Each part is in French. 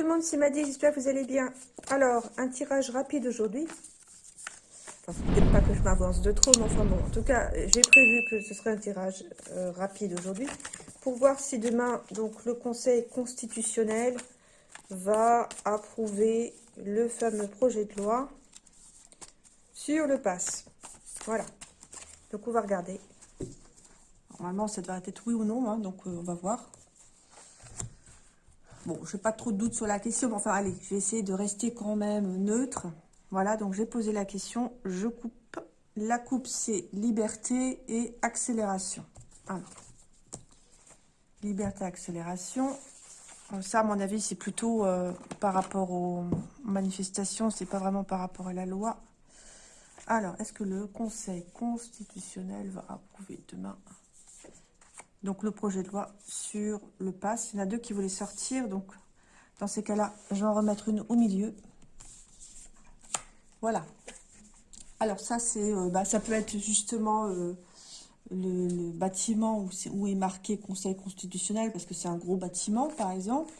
tout le monde, c'est Maddy, j'espère que vous allez bien. Alors, un tirage rapide aujourd'hui. Enfin, peut-être pas que je m'avance de trop, mais enfin bon. En tout cas, j'ai prévu que ce serait un tirage euh, rapide aujourd'hui. Pour voir si demain, donc, le Conseil constitutionnel va approuver le fameux projet de loi sur le pass. Voilà. Donc, on va regarder. Normalement, ça devrait être oui ou non, hein, donc euh, on va voir. Bon, je n'ai pas trop de doute sur la question, mais enfin, allez, je vais essayer de rester quand même neutre. Voilà, donc j'ai posé la question, je coupe. La coupe, c'est liberté et accélération. Alors, liberté, accélération. Ça, à mon avis, c'est plutôt euh, par rapport aux manifestations, c'est pas vraiment par rapport à la loi. Alors, est-ce que le Conseil constitutionnel va approuver demain? Donc le projet de loi sur le pass. Il y en a deux qui voulaient sortir, donc dans ces cas-là, je vais en remettre une au milieu. Voilà. Alors ça, c'est, euh, bah, ça peut être justement euh, le, bâtiment où, est, où est marqué Conseil constitutionnel, parce que c'est un gros bâtiment, par exemple.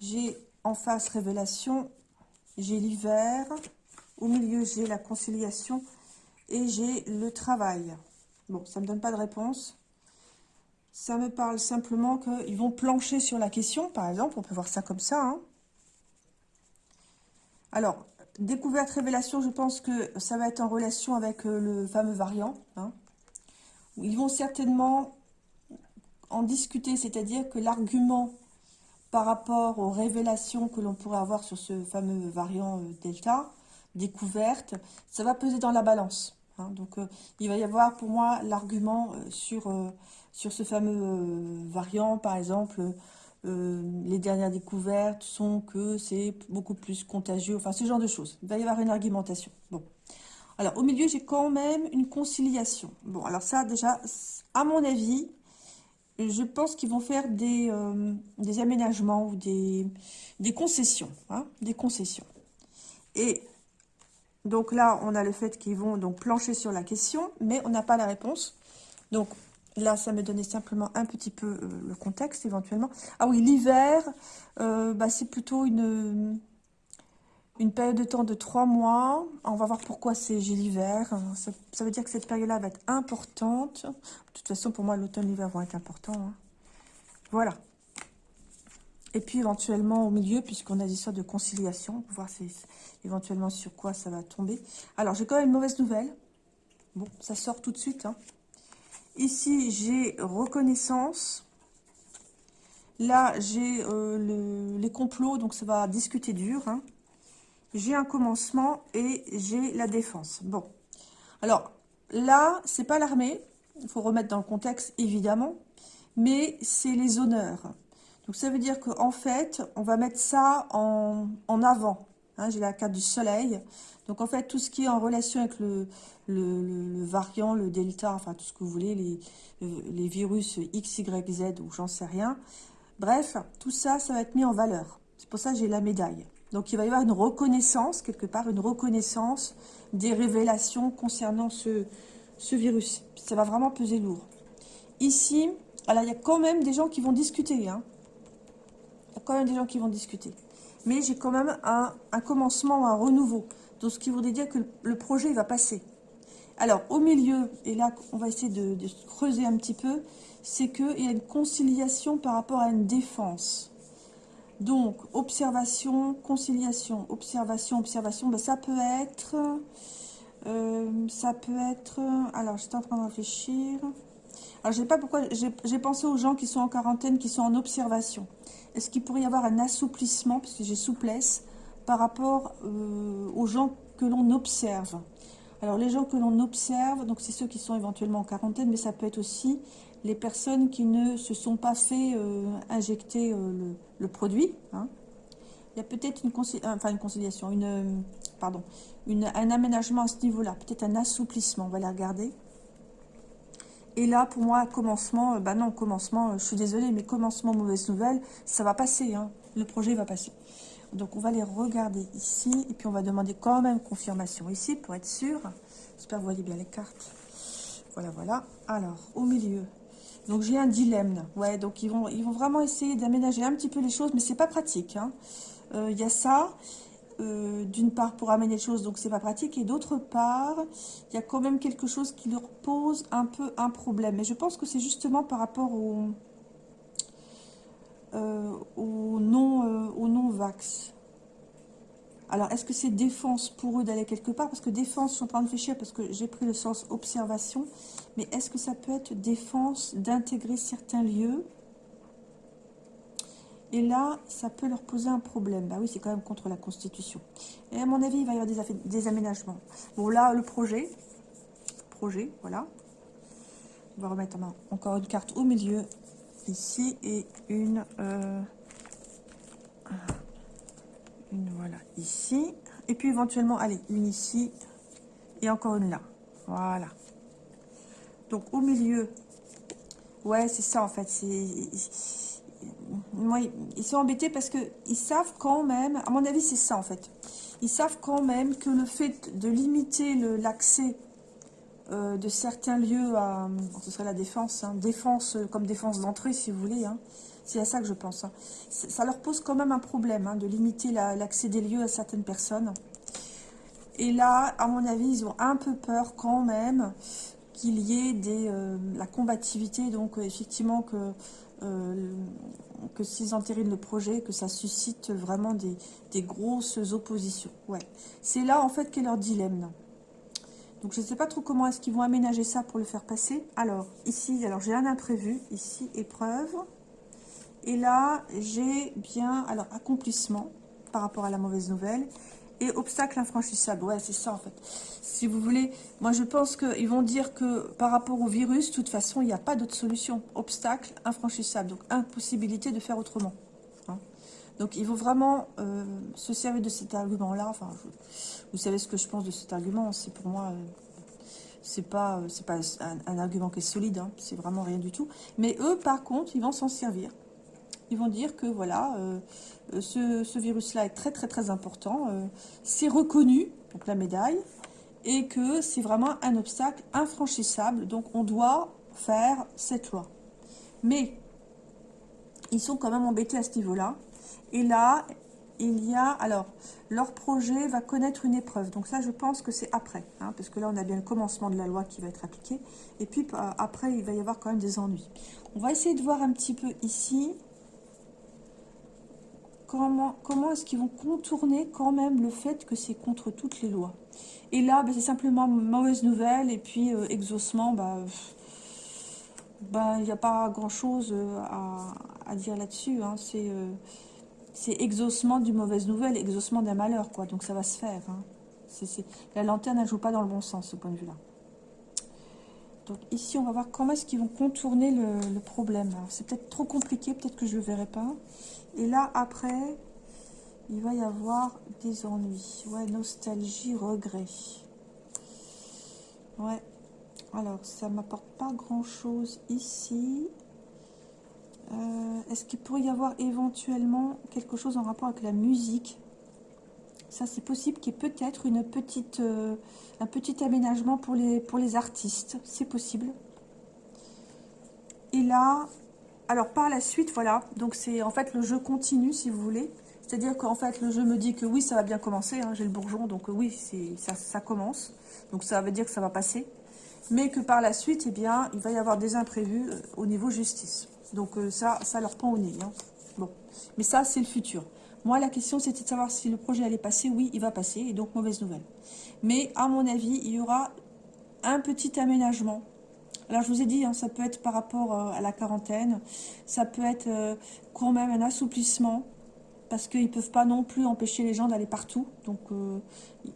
J'ai en face révélation, j'ai l'hiver, au milieu j'ai la conciliation et j'ai le travail. Bon, ça ne me donne pas de réponse. Ça me parle simplement qu'ils vont plancher sur la question, par exemple. On peut voir ça comme ça. Hein. Alors, découverte, révélation, je pense que ça va être en relation avec euh, le fameux variant. Hein. Ils vont certainement en discuter, c'est-à-dire que l'argument par rapport aux révélations que l'on pourrait avoir sur ce fameux variant euh, Delta, découverte, ça va peser dans la balance. Hein. Donc, euh, il va y avoir pour moi l'argument sur sur ce fameux euh, variant, par exemple, euh, les dernières découvertes sont que c'est beaucoup plus contagieux, enfin ce genre de choses. Il va y avoir une argumentation. Bon. Alors, au milieu, j'ai quand même une conciliation. Bon, alors ça, déjà, à mon avis, je pense qu'ils vont faire des, euh, aménagements ou des, concessions. Hein, des concessions. Et donc là, on a le fait qu'ils vont donc plancher sur la question, mais on n'a pas la réponse. Donc, Là, ça me donnait simplement un petit peu euh, le contexte, éventuellement. Ah oui, l'hiver, euh, bah, c'est plutôt une, période de temps de trois mois. On va voir pourquoi c'est j'ai l'hiver. Ça, veut dire que cette période-là va être importante. De toute façon, pour moi, l'automne et l'hiver vont être importants. Hein. Voilà. Et puis, éventuellement, au milieu, puisqu'on a des sortes de conciliation, on va voir éventuellement sur quoi ça va tomber. Alors, j'ai quand même une mauvaise nouvelle. Bon, ça sort tout de suite, hein. Ici, j'ai reconnaissance. Là, j'ai euh, les complots, donc ça va discuter dur. Hein. J'ai un commencement et j'ai la défense. Bon. Alors, là, c'est pas l'armée. Il faut remettre dans le contexte, évidemment. Mais c'est les honneurs. Donc, ça veut dire qu'en fait, on va mettre ça en, en avant. Hein. j'ai la carte du soleil. Donc, en fait, tout ce qui est en relation avec le, le, variant, le delta, enfin tout ce que vous voulez, les, les virus X, Y, Z ou j'en sais rien. Bref, tout ça, ça va être mis en valeur. C'est pour ça que j'ai la médaille. Donc il va y avoir une reconnaissance, quelque part, une reconnaissance des révélations concernant ce, ce virus. Ça va vraiment peser lourd. Ici, alors il y a quand même des gens qui vont discuter. Hein. Il y a quand même des gens qui vont discuter. Mais j'ai quand même un, un commencement, un renouveau. Donc ce qui voudrait dire que le projet va passer. Alors, au milieu, et là, on va essayer de, creuser un petit peu, c'est qu'il y a une conciliation par rapport à une défense. Donc, observation, conciliation, observation, observation, ben, ça peut être... Euh, ça peut être... Alors, j'étais en train de réfléchir. Alors, je sais pas pourquoi... J'ai pensé aux gens qui sont en quarantaine, qui sont en observation. Est-ce qu'il pourrait y avoir un assouplissement, puisque j'ai souplesse, par rapport euh, aux gens que l'on observe? Alors, les gens que l'on observe, donc c'est ceux qui sont éventuellement en quarantaine, mais ça peut être aussi les personnes qui ne se sont pas fait euh, injecter euh, le, produit. Hein. Il y a peut-être une, enfin une conciliation, une, pardon, un aménagement à ce niveau-là, peut-être un assouplissement, on va les regarder. Et là, pour moi, commencement, bah non, commencement, je suis désolée, mais commencement, mauvaise nouvelle, ça va passer, hein. le projet va passer. Donc, on va les regarder ici. Et puis, on va demander quand même confirmation ici pour être sûr. J'espère que vous voyez bien les cartes. Voilà, voilà. Alors, au milieu, Donc j'ai un dilemme. Ouais, donc ils vont, ils vont vraiment essayer d'aménager un petit peu les choses, mais c'est pas pratique. Hein. Euh, il y a ça, euh, d'une part pour amener les choses, donc c'est pas pratique, et d'autre part, il y a quand même quelque chose qui leur pose un peu un problème. Mais je pense que c'est justement par rapport au, euh, au non, non vax. Alors, est-ce que c'est défense pour eux d'aller quelque part? Parce que défense, je suis en train de réfléchir parce que j'ai pris le sens observation. Mais est-ce que ça peut être défense d'intégrer certains lieux Et là, ça peut leur poser un problème. Bah oui, c'est quand même contre la Constitution. Et à mon avis, il va y avoir des, aménagements. Bon, là, le projet. Projet, voilà. On va remettre encore une carte au milieu, ici, et une... Euh, une voilà ici et puis éventuellement allez une ici et encore une là voilà donc au milieu ouais c'est ça en fait moi ils sont embêtés parce que ils savent quand même à mon avis c'est ça en fait ils savent quand même que le fait de limiter l'accès euh, de certains lieux à ce serait la défense hein, défense comme défense d'entrée si vous voulez hein, c'est à ça que je pense. Hein. Ça leur pose quand même un problème de limiter l'accès des lieux à certaines personnes. Et là, à mon avis, ils ont un peu peur quand même qu'il y ait euh, la combativité. Donc, euh, effectivement, que, euh, que s'ils entérinent le projet, que ça suscite vraiment des, grosses oppositions. Ouais. C'est là, en fait, qu'est leur dilemme. Donc, je ne sais pas trop comment est-ce qu'ils vont aménager ça pour le faire passer. Alors, ici, alors j'ai un imprévu. Ici, épreuve. Et là, j'ai bien, alors, accomplissement par rapport à la mauvaise nouvelle. Et obstacle infranchissable. Ouais, c'est ça, en fait. Si vous voulez, moi, je pense qu'ils vont dire que par rapport au virus, de toute façon, il n'y a pas d'autre solution. Obstacle infranchissable. Donc, impossibilité de faire autrement. Hein. Donc, il faut vraiment euh, se servir de cet argument-là. Enfin, vous savez ce que je pense de cet argument. C'est pour moi... Euh, c'est pas, pas un, argument qui est solide, hein. c'est vraiment rien du tout. Mais eux, par contre, ils vont s'en servir ils vont dire que voilà, euh, euh, ce, virus-là est très très très important, euh, c'est reconnu, donc la médaille, et que c'est vraiment un obstacle infranchissable, donc on doit faire cette loi. Mais ils sont quand même embêtés à ce niveau-là, et là, il y a, alors, leur projet va connaître une épreuve, donc ça je pense que c'est après, hein, parce que là on a bien le commencement de la loi qui va être appliqué, et puis après il va y avoir quand même des ennuis. On va essayer de voir un petit peu ici, comment, est-ce qu'ils vont contourner quand même le fait que c'est contre toutes les lois? Et là, ben, c'est simplement mauvaise nouvelle, et puis euh, exaucement, bah, bah, il n'y a pas grand-chose euh, à, dire là-dessus. Hein. Euh, c'est exaucement d'une mauvaise nouvelle, exaucement d'un malheur, quoi. Donc ça va se faire. Hein. La lanterne, ne joue pas dans le bon sens, ce point de vue-là. Donc ici, on va voir comment est-ce qu'ils vont contourner le, problème. C'est peut-être trop compliqué, peut-être que je ne le verrai pas. Et là, après, il va y avoir des ennuis. Ouais, nostalgie, regret. Ouais. Alors, ça m'apporte pas grand-chose ici. Euh, est-ce qu'il pourrait y avoir éventuellement quelque chose en rapport avec la musique? Ça, c'est possible qu'il y ait peut-être une petite, euh, un petit aménagement pour les, pour les artistes. C'est possible. Et là, alors par la suite, voilà, donc c'est en fait le jeu continue si vous voulez. C'est-à-dire qu'en fait le jeu me dit que oui, ça va bien commencer, hein, j'ai le bourgeon, donc oui, ça, commence. Donc ça veut dire que ça va passer. Mais que par la suite, eh bien, il va y avoir des imprévus euh, au niveau justice. Donc euh, ça, ça leur prend au nez. Hein. Bon, mais ça, c'est le futur. Moi, la question, c'était de savoir si le projet allait passer. Oui, il va passer, et donc mauvaise nouvelle. Mais à mon avis, il y aura un petit aménagement alors, je vous ai dit, hein, ça peut être par rapport euh, à la quarantaine, ça peut être euh, quand même un assouplissement, parce qu'ils ne peuvent pas non plus empêcher les gens d'aller partout. Donc, euh,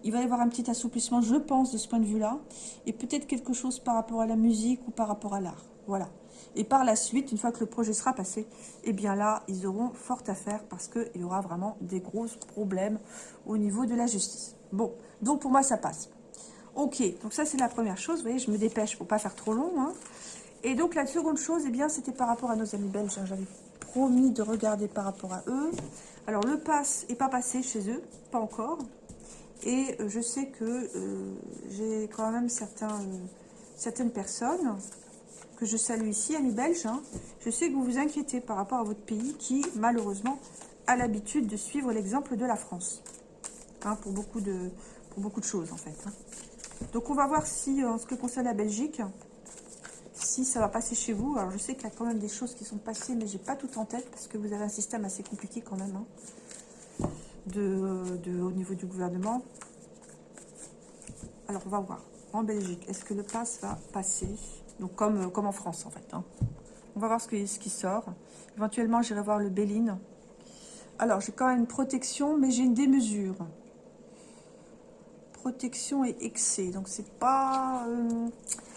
il va y avoir un petit assouplissement, je pense, de ce point de vue-là. Et peut-être quelque chose par rapport à la musique ou par rapport à l'art. Voilà. Et par la suite, une fois que le projet sera passé, eh bien là, ils auront fort à faire parce qu'il y aura vraiment des gros problèmes au niveau de la justice. Bon, donc pour moi, ça passe. Ok, donc ça c'est la première chose. Vous voyez, je me dépêche pour pas faire trop long. Hein. Et donc la seconde chose, eh bien, c'était par rapport à nos amis belges. Hein. J'avais promis de regarder par rapport à eux. Alors le pass est pas passé chez eux, pas encore. Et euh, je sais que euh, j'ai quand même certains, euh, certaines personnes que je salue ici, amis belges. Hein. Je sais que vous vous inquiétez par rapport à votre pays qui, malheureusement, a l'habitude de suivre l'exemple de la France. Hein, pour, beaucoup de, pour beaucoup de choses, en fait. Hein. Donc, on va voir si, en ce qui concerne la Belgique, si ça va passer chez vous. Alors, je sais qu'il y a quand même des choses qui sont passées, mais j'ai pas tout en tête, parce que vous avez un système assez compliqué quand même, de, au niveau du gouvernement. Alors, on va voir. En Belgique, est-ce que le pass va passer? Donc, comme, comme en France, en fait. Hein. On va voir ce, ce qui sort. Éventuellement, j'irai voir le Béline. Alors, j'ai quand même une protection, mais j'ai une démesure. Protection et excès. Donc, c'est pas... Euh,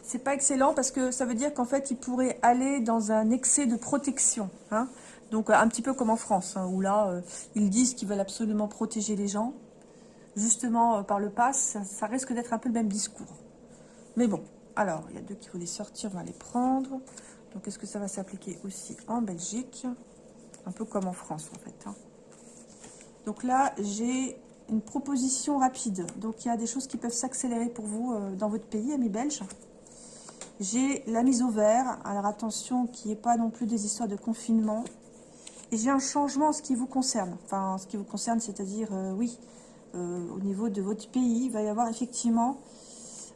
c'est pas excellent parce que ça veut dire qu'en fait, il pourrait aller dans un excès de protection. Hein. Donc, un petit peu comme en France, hein, où là, euh, ils disent qu'ils veulent absolument protéger les gens. Justement, euh, par le pass, ça risque d'être un peu le même discours. Mais bon, alors, il y a deux qui voulaient sortir, on va les prendre. Donc, est-ce que ça va s'appliquer aussi en Belgique? Un peu comme en France, en fait. Hein. Donc là, j'ai une proposition rapide. Donc, il y a des choses qui peuvent s'accélérer pour vous euh, dans votre pays, amis belges. J'ai la mise au vert. Alors, attention, qu'il n'y ait pas non plus des histoires de confinement. Et j'ai un changement en ce qui vous concerne. Enfin, en ce qui vous concerne, c'est-à-dire, euh, oui, euh, au niveau de votre pays, il va y avoir effectivement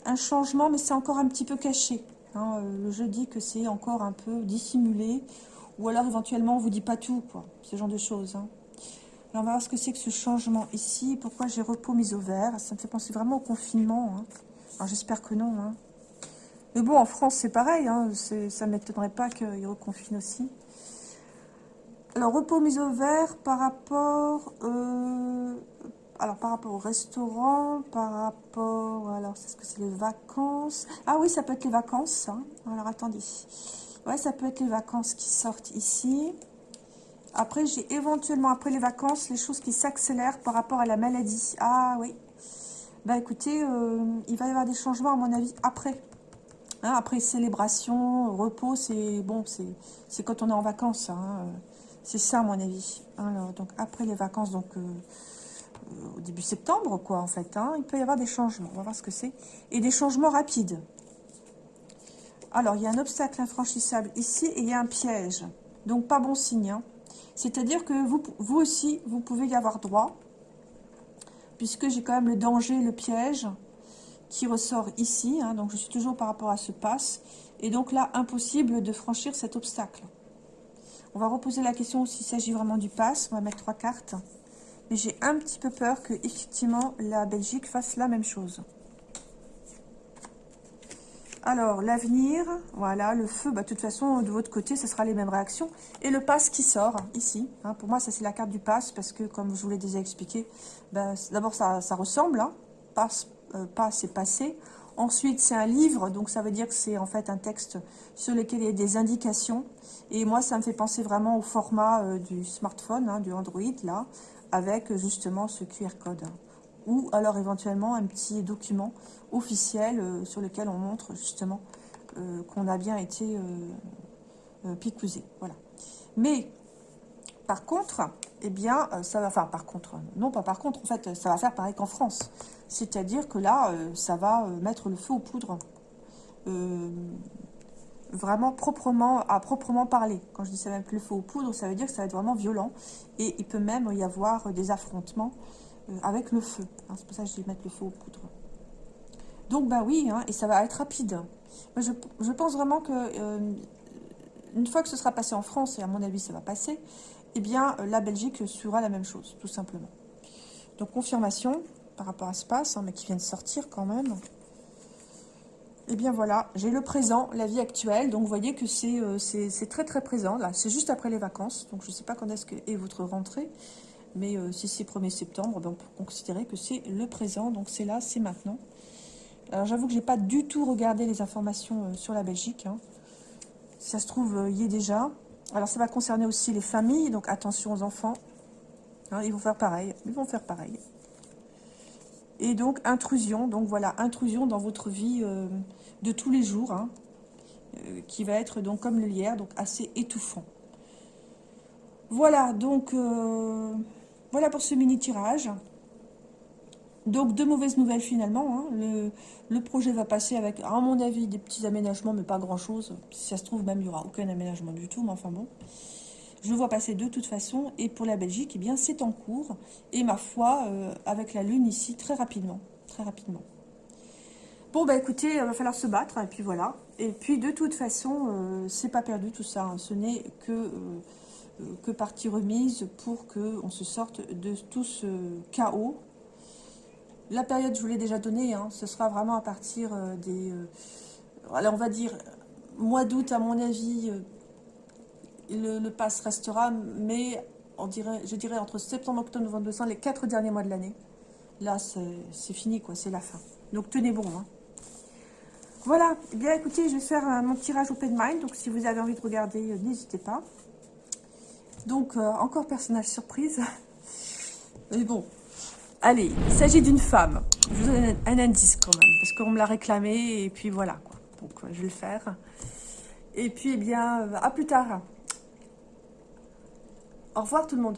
un changement, mais c'est encore un petit peu caché. Hein, euh, le jeu dit que c'est encore un peu dissimulé, ou alors éventuellement on vous dit pas tout, quoi, ce genre de choses. Hein. on va voir ce que c'est que ce changement ici, pourquoi j'ai repos mis au vert, ça me fait penser vraiment au confinement. Hein. Alors j'espère que non. Mais bon, en France c'est pareil, ça ne m'étonnerait pas qu'ils reconfinent aussi. Alors, repos mis au vert par rapport, euh, alors par rapport au restaurant, par rapport, alors c'est ce que c'est les vacances. Ah oui, ça peut être les vacances. Hein. Alors attendez. Ouais, ça peut être les vacances qui sortent ici. Après, j'ai éventuellement, après les vacances, les choses qui s'accélèrent par rapport à la maladie. Ah oui. Bah écoutez, euh, il va y avoir des changements à mon avis après. Hein, après célébration, repos, c'est bon, c'est quand on est en vacances. Hein. C'est ça à mon avis. Alors, donc après les vacances, donc... Euh, au début septembre, quoi, en fait. Hein. Il peut y avoir des changements. On va voir ce que c'est. Et des changements rapides. Alors, il y a un obstacle infranchissable ici et il y a un piège. Donc, pas bon signe. Hein. C'est-à-dire que vous, vous aussi, vous pouvez y avoir droit. Puisque j'ai quand même le danger, le piège qui ressort ici. Hein. donc, je suis toujours par rapport à ce passe. Et donc là, impossible de franchir cet obstacle. On va reposer la question s'il s'agit vraiment du pass. On va mettre trois cartes. Mais j'ai un petit peu peur que, effectivement, la Belgique fasse la même chose. Alors, l'avenir, voilà, le feu, bah, de toute façon, de votre côté, ce sera les mêmes réactions. Et le pass qui sort, ici, hein, pour moi, ça c'est la carte du pass, parce que, comme je vous l'ai déjà expliqué, bah, d'abord, ça, ressemble, hein, passe, euh, et passé. Ensuite, c'est un livre, donc ça veut dire que c'est en fait un texte sur lequel il y a des indications. Et moi, ça me fait penser vraiment au format euh, du smartphone, hein, du Android, là, avec justement ce QR code. Ou alors éventuellement un petit document officiel euh, sur lequel on montre justement euh, qu'on a bien été euh, picousé. Voilà. Mais par contre, eh bien, ça va, enfin par contre, non pas par contre, en fait, ça va faire pareil qu'en France. C'est-à-dire que là, ça va mettre le feu aux poudres vraiment proprement, à proprement parler. Quand je dis ça va mettre le feu aux poudres, ça veut dire que ça va être vraiment violent. Et il peut même y avoir des affrontements euh, avec le feu. Hein, c'est pour ça que je dis mettre le feu aux poudres. Donc, bah oui, hein, et ça va être rapide. je, pense vraiment que euh, une fois que ce sera passé en France, et à mon avis ça va passer, eh bien, euh, la Belgique sera la même chose, tout simplement. Donc, confirmation par rapport à ce passe, hein, mais qui vient de sortir quand même. Et eh bien voilà, j'ai le présent, la vie actuelle. Donc vous voyez que euh, c'est très très présent. Là, c'est juste après les vacances. Donc je ne sais pas quand est-ce que est votre rentrée. Mais euh, si c'est 1er septembre, ben, on peut considérer que c'est le présent. Donc c'est là, c'est maintenant. Alors j'avoue que je n'ai pas du tout regardé les informations euh, sur la Belgique. Hein. ça se trouve, y est déjà. Alors ça va concerner aussi les familles. Donc attention aux enfants. Hein, ils vont faire pareil. Ils vont faire pareil. Et donc, intrusion. Donc, voilà, intrusion dans votre vie euh, de tous les jours. Hein, euh, qui va être donc comme le lierre, donc assez étouffant. Voilà, donc, euh, voilà pour ce mini-tirage. Donc, de mauvaises nouvelles finalement. Hein. Le, projet va passer avec, à mon avis, des petits aménagements, mais pas grand-chose. Si ça se trouve, même, il n'y aura aucun aménagement du tout, mais enfin bon. Je le vois passer de toute façon. Et pour la Belgique, eh bien, c'est en cours. Et ma foi, euh, avec la Lune ici, très rapidement. Très rapidement. Bon, bah écoutez, il va falloir se battre, et puis voilà. Et puis, de toute façon, euh, c'est pas perdu tout ça. Hein. Ce n'est que, euh, que partie remise pour qu'on se sorte de tout ce chaos la période, je vous l'ai déjà donnée, hein, ce sera vraiment à partir euh, des... Euh, alors, on va dire, mois d'août, à mon avis, euh, le, pass restera, mais on dirait, je dirais entre septembre, octobre, novembre, décembre, les quatre derniers mois de l'année. Là, c'est fini, quoi, c'est la fin. Donc, tenez bon. Hein. Voilà, eh bien écoutez, je vais faire mon tirage Open Mind, donc si vous avez envie de regarder, n'hésitez pas. Donc, encore personnage surprise. Mais bon, Allez, il s'agit d'une femme. Je vous donne un, indice quand même, parce qu'on me l'a réclamé, et puis voilà. Quoi. Donc, euh, je vais le faire. Et puis, eh bien, euh, à plus tard. Au revoir tout le monde.